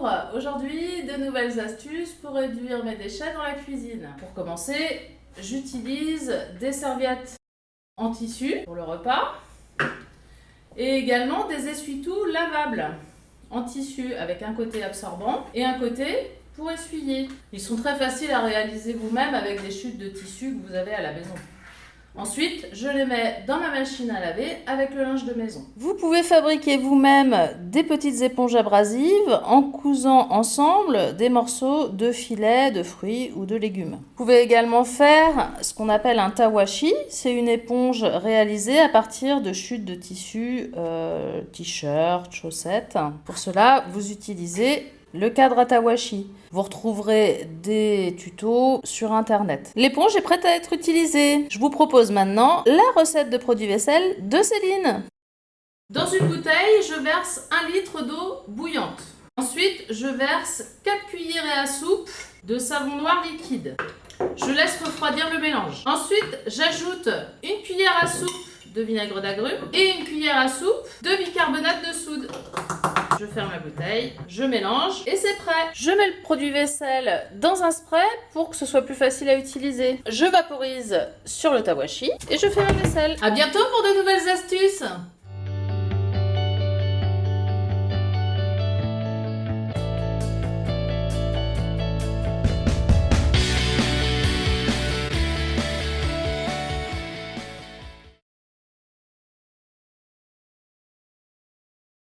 Bonjour Aujourd'hui, de nouvelles astuces pour réduire mes déchets dans la cuisine. Pour commencer, j'utilise des serviettes en tissu pour le repas et également des essuie-tout lavables en tissu avec un côté absorbant et un côté pour essuyer. Ils sont très faciles à réaliser vous-même avec des chutes de tissu que vous avez à la maison. Ensuite, je les mets dans ma machine à laver avec le linge de maison. Vous pouvez fabriquer vous-même des petites éponges abrasives en cousant ensemble des morceaux de filets, de fruits ou de légumes. Vous pouvez également faire ce qu'on appelle un tawashi. C'est une éponge réalisée à partir de chutes de tissu, euh, t-shirts, chaussettes. Pour cela, vous utilisez le cadre Atawashi. Vous retrouverez des tutos sur internet. L'éponge est prête à être utilisée. Je vous propose maintenant la recette de produit vaisselle de Céline. Dans une bouteille, je verse un litre d'eau bouillante. Ensuite, je verse 4 cuillerées à soupe de savon noir liquide. Je laisse refroidir le mélange. Ensuite, j'ajoute une cuillère à soupe de vinaigre d'agrumes et une cuillère à soupe de bicarbonate de soude ferme la bouteille, je mélange et c'est prêt. Je mets le produit vaisselle dans un spray pour que ce soit plus facile à utiliser. Je vaporise sur le tawashi et je fais ma vaisselle. A bientôt pour de nouvelles astuces